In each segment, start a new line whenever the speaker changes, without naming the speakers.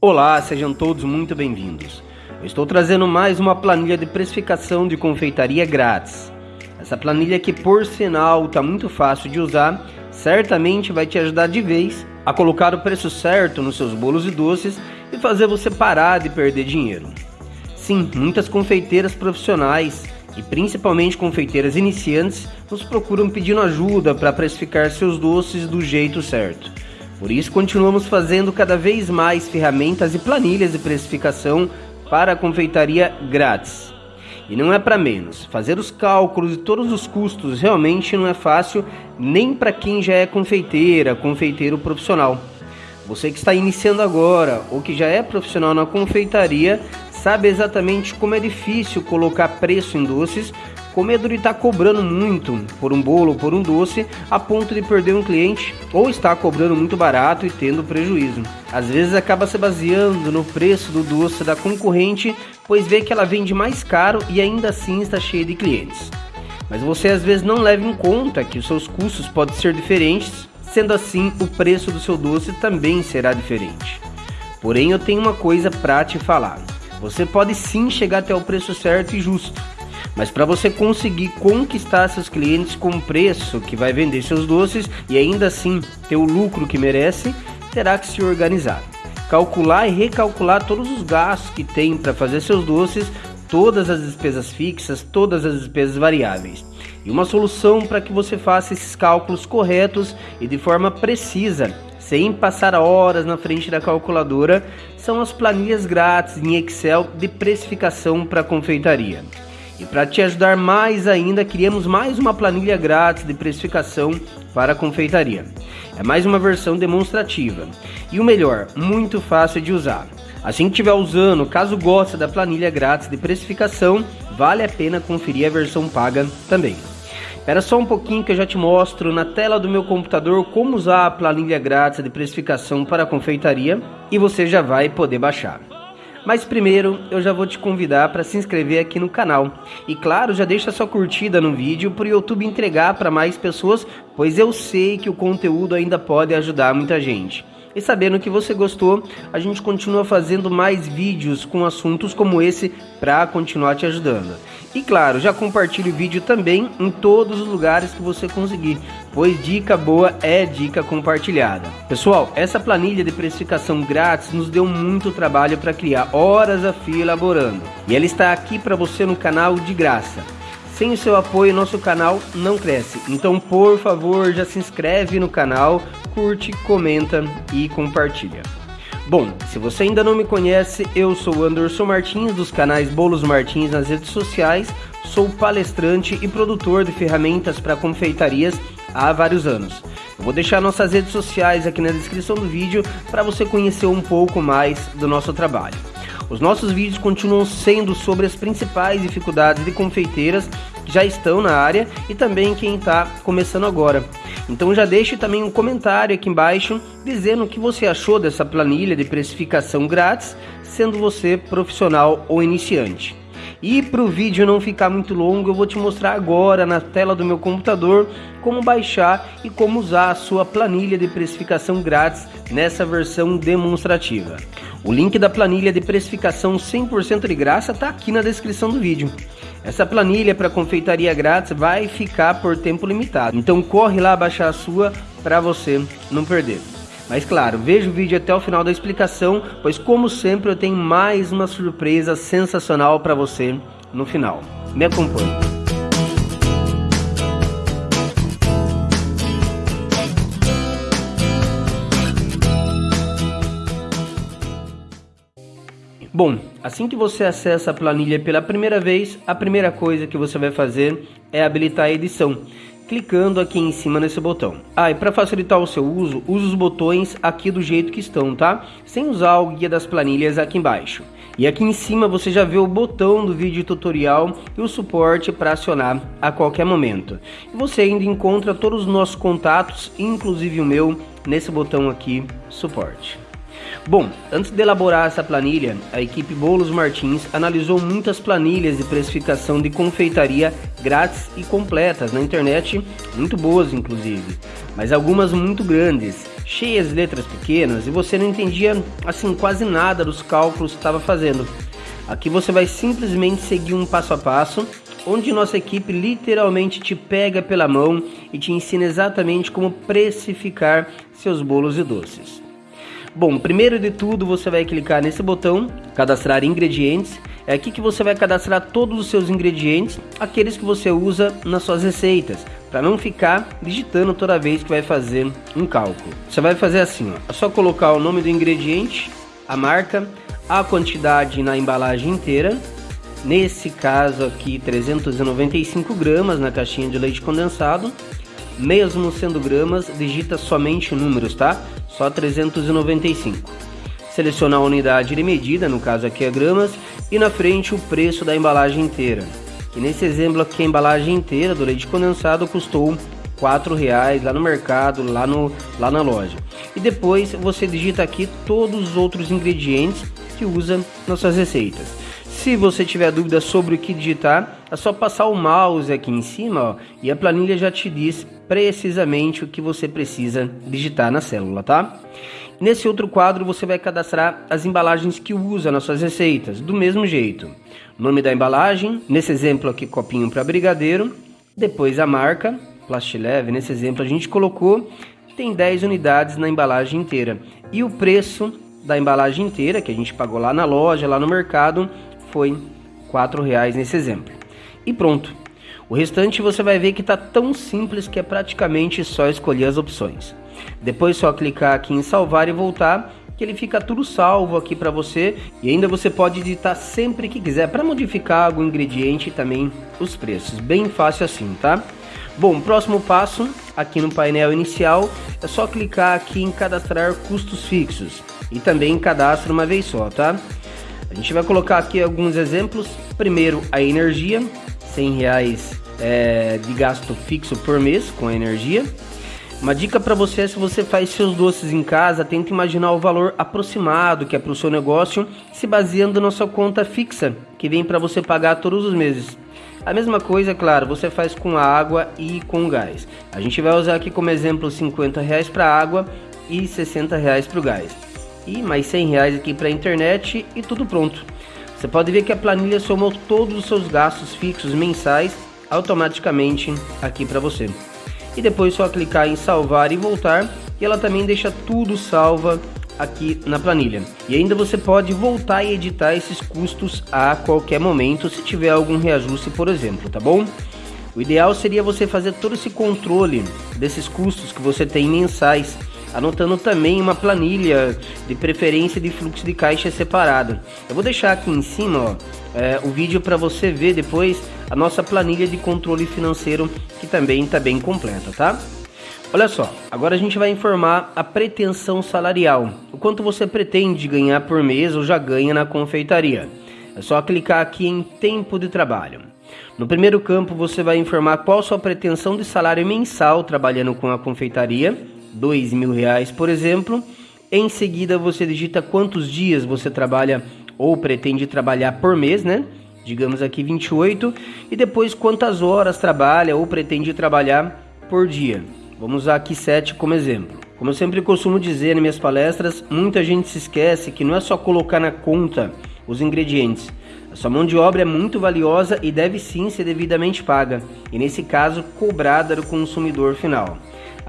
Olá, sejam todos muito bem-vindos. Eu estou trazendo mais uma planilha de precificação de confeitaria grátis. Essa planilha que, por sinal, está muito fácil de usar, certamente vai te ajudar de vez a colocar o preço certo nos seus bolos e doces e fazer você parar de perder dinheiro. Sim, muitas confeiteiras profissionais e principalmente confeiteiras iniciantes nos procuram pedindo ajuda para precificar seus doces do jeito certo. Por isso, continuamos fazendo cada vez mais ferramentas e planilhas de precificação para a confeitaria grátis. E não é para menos, fazer os cálculos de todos os custos realmente não é fácil nem para quem já é confeiteira, confeiteiro profissional. Você que está iniciando agora ou que já é profissional na confeitaria sabe exatamente como é difícil colocar preço em doces com medo de estar tá cobrando muito por um bolo ou por um doce a ponto de perder um cliente ou estar cobrando muito barato e tendo prejuízo. Às vezes acaba se baseando no preço do doce da concorrente, pois vê que ela vende mais caro e ainda assim está cheia de clientes. Mas você às vezes não leva em conta que os seus custos podem ser diferentes, sendo assim o preço do seu doce também será diferente. Porém, eu tenho uma coisa para te falar. Você pode sim chegar até o preço certo e justo, mas para você conseguir conquistar seus clientes com preço que vai vender seus doces e ainda assim ter o lucro que merece, terá que se organizar. Calcular e recalcular todos os gastos que tem para fazer seus doces, todas as despesas fixas, todas as despesas variáveis. E uma solução para que você faça esses cálculos corretos e de forma precisa sem passar horas na frente da calculadora, são as planilhas grátis em Excel de precificação para confeitaria. E para te ajudar mais ainda, criamos mais uma planilha grátis de precificação para confeitaria. É mais uma versão demonstrativa. E o melhor, muito fácil de usar. Assim que estiver usando, caso goste da planilha grátis de precificação, vale a pena conferir a versão paga também. Espera só um pouquinho que eu já te mostro na tela do meu computador como usar a planilha grátis de precificação para a confeitaria e você já vai poder baixar. Mas primeiro eu já vou te convidar para se inscrever aqui no canal. E claro, já deixa sua curtida no vídeo para o YouTube entregar para mais pessoas, pois eu sei que o conteúdo ainda pode ajudar muita gente. E sabendo que você gostou, a gente continua fazendo mais vídeos com assuntos como esse para continuar te ajudando. E claro, já compartilhe o vídeo também em todos os lugares que você conseguir, pois dica boa é dica compartilhada. Pessoal, essa planilha de precificação grátis nos deu muito trabalho para criar, horas a fio elaborando. E ela está aqui para você no canal de graça. Sem o seu apoio, nosso canal não cresce. Então, por favor, já se inscreve no canal, curte, comenta e compartilha. Bom, se você ainda não me conhece, eu sou Anderson Martins dos canais Bolos Martins nas redes sociais, sou palestrante e produtor de ferramentas para confeitarias há vários anos. Eu vou deixar nossas redes sociais aqui na descrição do vídeo para você conhecer um pouco mais do nosso trabalho. Os nossos vídeos continuam sendo sobre as principais dificuldades de confeiteiras que já estão na área e também quem está começando agora. Então já deixe também um comentário aqui embaixo dizendo o que você achou dessa planilha de precificação grátis, sendo você profissional ou iniciante. E para o vídeo não ficar muito longo, eu vou te mostrar agora na tela do meu computador como baixar e como usar a sua planilha de precificação grátis nessa versão demonstrativa. O link da planilha de precificação 100% de graça está aqui na descrição do vídeo. Essa planilha para confeitaria grátis vai ficar por tempo limitado, então corre lá baixar a sua para você não perder. Mas claro, veja o vídeo até o final da explicação, pois como sempre eu tenho mais uma surpresa sensacional para você no final. Me acompanhe. Bom, assim que você acessa a planilha pela primeira vez, a primeira coisa que você vai fazer é habilitar a edição, clicando aqui em cima nesse botão. Ah, e para facilitar o seu uso, use os botões aqui do jeito que estão, tá? Sem usar o guia das planilhas aqui embaixo. E aqui em cima você já vê o botão do vídeo tutorial e o suporte para acionar a qualquer momento. E você ainda encontra todos os nossos contatos, inclusive o meu, nesse botão aqui, suporte. Bom, antes de elaborar essa planilha, a equipe Bolos Martins analisou muitas planilhas de precificação de confeitaria grátis e completas na internet, muito boas inclusive, mas algumas muito grandes, cheias de letras pequenas e você não entendia assim quase nada dos cálculos que estava fazendo. Aqui você vai simplesmente seguir um passo a passo, onde nossa equipe literalmente te pega pela mão e te ensina exatamente como precificar seus bolos e doces. Bom, primeiro de tudo você vai clicar nesse botão, cadastrar ingredientes. É aqui que você vai cadastrar todos os seus ingredientes, aqueles que você usa nas suas receitas, para não ficar digitando toda vez que vai fazer um cálculo. Você vai fazer assim, ó, é só colocar o nome do ingrediente, a marca, a quantidade na embalagem inteira, nesse caso aqui 395 gramas na caixinha de leite condensado, mesmo sendo gramas, digita somente números, tá? Só 395. Selecionar a unidade de medida, no caso aqui é gramas, e na frente o preço da embalagem inteira. Que nesse exemplo aqui a embalagem inteira do leite condensado custou quatro reais lá no mercado, lá, no, lá na loja. E depois você digita aqui todos os outros ingredientes que usa nas suas receitas. Se você tiver dúvida sobre o que digitar, é só passar o mouse aqui em cima ó, e a planilha já te diz precisamente o que você precisa digitar na célula, tá? Nesse outro quadro você vai cadastrar as embalagens que usa nas suas receitas, do mesmo jeito. Nome da embalagem, nesse exemplo aqui copinho para brigadeiro, depois a marca, Plastileve, nesse exemplo a gente colocou, tem 10 unidades na embalagem inteira. E o preço da embalagem inteira, que a gente pagou lá na loja, lá no mercado, foi R$ reais nesse exemplo. E pronto. O restante você vai ver que está tão simples que é praticamente só escolher as opções. Depois só clicar aqui em salvar e voltar, que ele fica tudo salvo aqui para você e ainda você pode editar sempre que quiser para modificar algum ingrediente e também os preços. Bem fácil assim, tá? Bom, próximo passo, aqui no painel inicial, é só clicar aqui em cadastrar custos fixos e também cadastra uma vez só, tá? A gente vai colocar aqui alguns exemplos. Primeiro, a energia, 100 reais é, de gasto fixo por mês com a energia. Uma dica para você é se você faz seus doces em casa, tenta imaginar o valor aproximado que é para o seu negócio, se baseando na sua conta fixa, que vem para você pagar todos os meses. A mesma coisa, claro, você faz com a água e com gás. A gente vai usar aqui como exemplo 50 reais para água e 60 reais para o gás e mais 100 reais aqui para a internet e tudo pronto. Você pode ver que a planilha somou todos os seus gastos fixos mensais automaticamente aqui para você. E depois só clicar em salvar e voltar e ela também deixa tudo salva aqui na planilha. E ainda você pode voltar e editar esses custos a qualquer momento se tiver algum reajuste, por exemplo, tá bom? O ideal seria você fazer todo esse controle desses custos que você tem mensais anotando também uma planilha de preferência de fluxo de caixa separado. Eu vou deixar aqui em cima ó, é, o vídeo para você ver depois a nossa planilha de controle financeiro que também está bem completa, tá? Olha só, agora a gente vai informar a pretensão salarial, o quanto você pretende ganhar por mês ou já ganha na confeitaria. É só clicar aqui em tempo de trabalho. No primeiro campo você vai informar qual sua pretensão de salário mensal trabalhando com a confeitaria dois mil reais, por exemplo. Em seguida, você digita quantos dias você trabalha ou pretende trabalhar por mês, né? Digamos aqui 28. E depois quantas horas trabalha ou pretende trabalhar por dia. Vamos usar aqui 7 como exemplo. Como eu sempre costumo dizer nas minhas palestras, muita gente se esquece que não é só colocar na conta os ingredientes. A sua mão de obra é muito valiosa e deve sim ser devidamente paga, e nesse caso cobrada do consumidor final.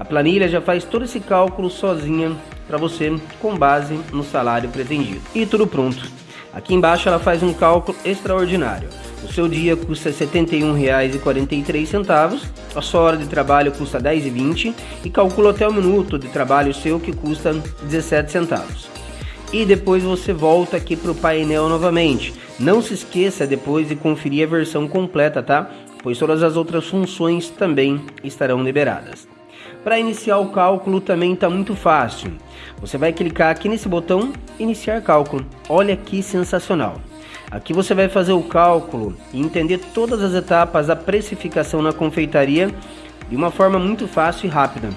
A planilha já faz todo esse cálculo sozinha para você com base no salário pretendido. E tudo pronto. Aqui embaixo ela faz um cálculo extraordinário. O seu dia custa R$ 71,43, a sua hora de trabalho custa R$ 10,20 e calcula até o minuto de trabalho seu que custa 17 centavos. E depois você volta aqui para o painel novamente. Não se esqueça depois de conferir a versão completa, tá? Pois todas as outras funções também estarão liberadas. Para iniciar o cálculo também está muito fácil. Você vai clicar aqui nesse botão Iniciar Cálculo. Olha que sensacional. Aqui você vai fazer o cálculo e entender todas as etapas da precificação na confeitaria de uma forma muito fácil e rápida.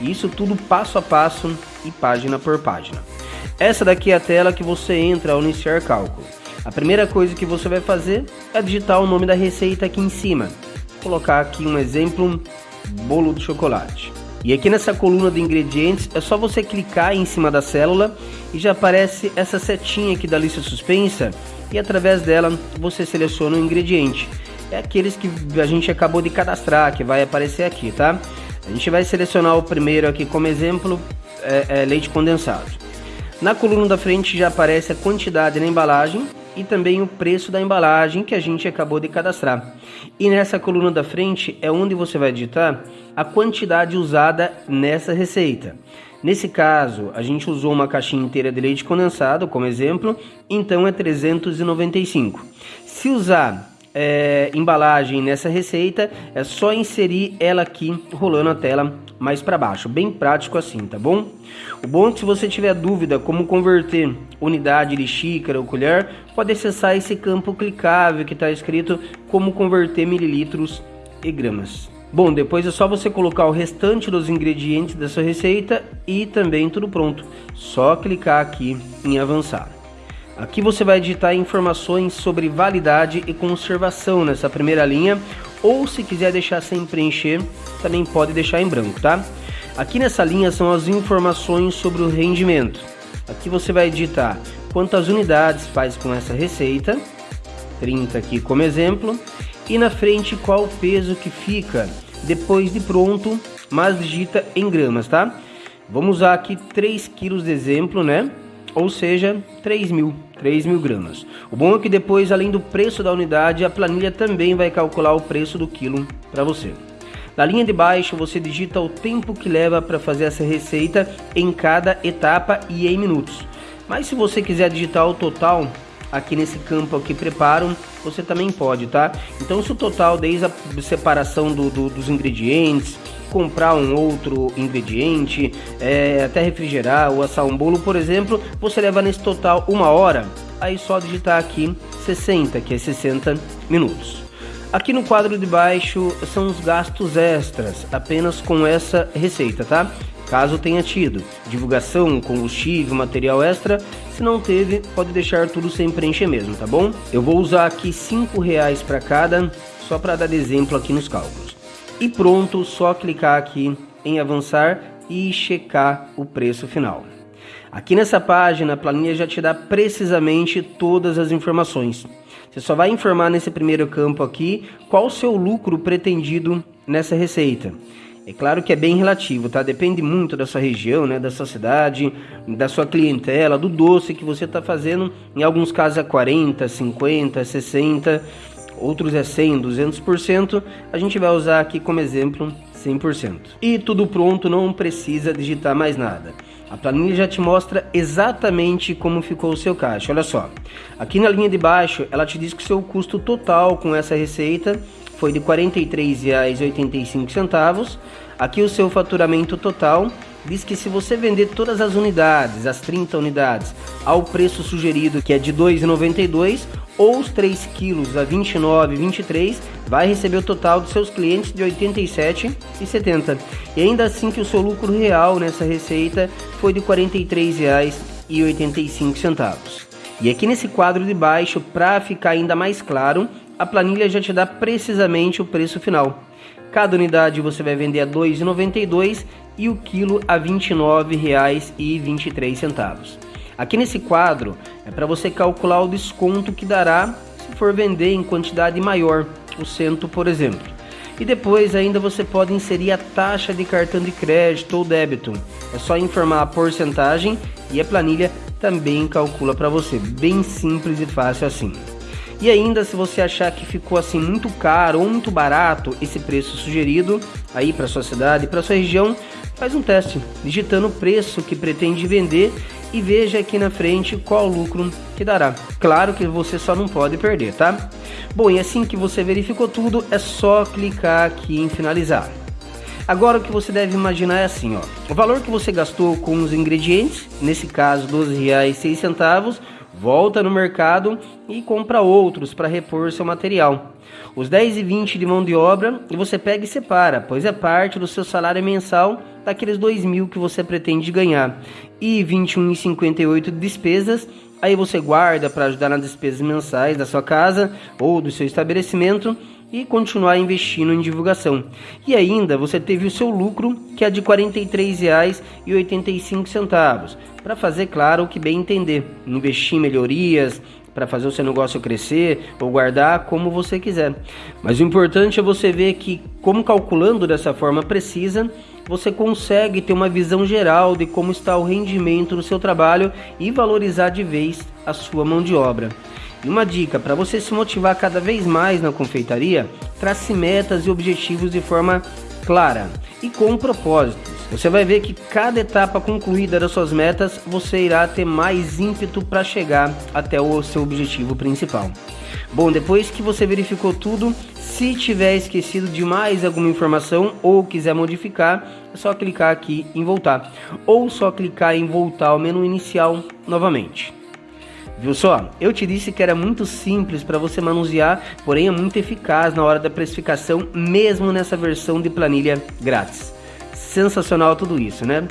Isso tudo passo a passo e página por página. Essa daqui é a tela que você entra ao iniciar cálculo. A primeira coisa que você vai fazer é digitar o nome da receita aqui em cima. Vou colocar aqui um exemplo, bolo de chocolate. E aqui nessa coluna de ingredientes é só você clicar em cima da célula e já aparece essa setinha aqui da lista suspensa e através dela você seleciona o ingrediente. É aqueles que a gente acabou de cadastrar, que vai aparecer aqui, tá? A gente vai selecionar o primeiro aqui como exemplo, é, é leite condensado. Na coluna da frente já aparece a quantidade na embalagem e também o preço da embalagem que a gente acabou de cadastrar. E nessa coluna da frente é onde você vai digitar a quantidade usada nessa receita. Nesse caso, a gente usou uma caixinha inteira de leite condensado como exemplo, então é 395. Se usar é, embalagem nessa receita, é só inserir ela aqui rolando a tela mais para baixo, bem prático assim, tá bom? O bom é que se você tiver dúvida como converter unidade de xícara ou colher, pode acessar esse campo clicável que está escrito como converter mililitros e gramas. Bom, depois é só você colocar o restante dos ingredientes dessa receita e também tudo pronto. Só clicar aqui em avançar. Aqui você vai digitar informações sobre validade e conservação nessa primeira linha, ou se quiser deixar sem preencher, também pode deixar em branco, tá? Aqui nessa linha são as informações sobre o rendimento. Aqui você vai digitar quantas unidades faz com essa receita, 30 aqui como exemplo, e na frente qual o peso que fica depois de pronto, mas digita em gramas, tá? Vamos usar aqui 3 quilos de exemplo, né? Ou seja, 3 mil, 3 mil gramas. O bom é que depois, além do preço da unidade, a planilha também vai calcular o preço do quilo para você. Na linha de baixo, você digita o tempo que leva para fazer essa receita em cada etapa e em minutos. Mas se você quiser digitar o total, aqui nesse campo aqui preparo, você também pode, tá? Então se o total desde a separação do, do, dos ingredientes, comprar um outro ingrediente, é, até refrigerar ou assar um bolo, por exemplo, você leva nesse total uma hora, aí só digitar aqui 60, que é 60 minutos. Aqui no quadro de baixo são os gastos extras, apenas com essa receita, tá? Caso tenha tido divulgação, combustível, material extra, se não teve, pode deixar tudo sem preencher mesmo, tá bom? Eu vou usar aqui cinco reais para cada, só para dar exemplo aqui nos cálculos. E pronto, só clicar aqui em avançar e checar o preço final. Aqui nessa página, a planilha já te dá precisamente todas as informações. Você só vai informar nesse primeiro campo aqui qual o seu lucro pretendido nessa receita. É claro que é bem relativo, tá? Depende muito da sua região, né? Da sua cidade, da sua clientela, do doce que você está fazendo. Em alguns casos é 40, 50, 60, outros é 100, 200%. A gente vai usar aqui como exemplo 100%. E tudo pronto, não precisa digitar mais nada. A planilha já te mostra exatamente como ficou o seu caixa. Olha só, aqui na linha de baixo ela te diz que o seu custo total com essa receita foi de R$ 43,85. Aqui o seu faturamento total diz que se você vender todas as unidades, as 30 unidades, ao preço sugerido que é de R$ 2,92 ou os 3 quilos a R$ 29,23, vai receber o total dos seus clientes de R$ 87,70. E ainda assim que o seu lucro real nessa receita foi de R$ 43,85. E aqui nesse quadro de baixo, para ficar ainda mais claro, a planilha já te dá precisamente o preço final. Cada unidade você vai vender a R$ 2,92 e o quilo a R$ 29,23. Aqui nesse quadro é para você calcular o desconto que dará se for vender em quantidade maior, o cento, por exemplo. E depois ainda você pode inserir a taxa de cartão de crédito ou débito. É só informar a porcentagem e a planilha também calcula para você. Bem simples e fácil assim. E ainda se você achar que ficou assim muito caro ou muito barato esse preço sugerido aí para sua cidade, para sua região, faz um teste digitando o preço que pretende vender e veja aqui na frente qual lucro que dará. Claro que você só não pode perder, tá? Bom, e assim que você verificou tudo, é só clicar aqui em finalizar. Agora o que você deve imaginar é assim, ó. O valor que você gastou com os ingredientes, nesse caso R$ 12,06, volta no mercado e compra outros para repor seu material. Os 10 e 20 de mão de obra e você pega e separa, pois é parte do seu salário mensal daqueles 2 mil que você pretende ganhar. E 21,58 de despesas, aí você guarda para ajudar nas despesas mensais da sua casa ou do seu estabelecimento e continuar investindo em divulgação. E ainda você teve o seu lucro, que é de R$ 43,85, para fazer claro o que bem entender, investir em melhorias, para fazer o seu negócio crescer ou guardar como você quiser. Mas o importante é você ver que, como calculando dessa forma precisa, você consegue ter uma visão geral de como está o rendimento do seu trabalho e valorizar de vez a sua mão de obra. E uma dica para você se motivar cada vez mais na confeitaria: trace metas e objetivos de forma clara e com propósitos. Você vai ver que cada etapa concluída das suas metas, você irá ter mais ímpeto para chegar até o seu objetivo principal. Bom, depois que você verificou tudo, se tiver esquecido de mais alguma informação ou quiser modificar, é só clicar aqui em voltar ou só clicar em voltar ao menu inicial novamente. Viu só? Eu te disse que era muito simples para você manusear, porém é muito eficaz na hora da precificação, mesmo nessa versão de planilha grátis. Sensacional tudo isso, né?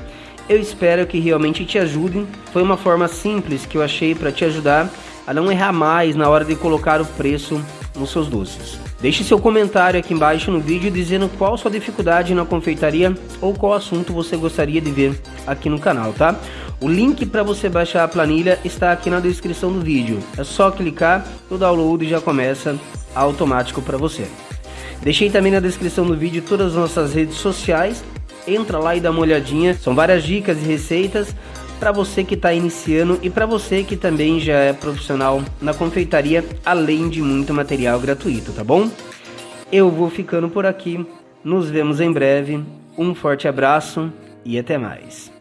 Eu espero que realmente te ajude. Foi uma forma simples que eu achei para te ajudar a não errar mais na hora de colocar o preço nos seus doces. Deixe seu comentário aqui embaixo no vídeo dizendo qual sua dificuldade na confeitaria ou qual assunto você gostaria de ver aqui no canal, tá? O link para você baixar a planilha está aqui na descrição do vídeo. É só clicar, o download já começa automático para você. Deixei também na descrição do vídeo todas as nossas redes sociais. Entra lá e dá uma olhadinha. São várias dicas e receitas para você que está iniciando e para você que também já é profissional na confeitaria, além de muito material gratuito, tá bom? Eu vou ficando por aqui. Nos vemos em breve. Um forte abraço e até mais.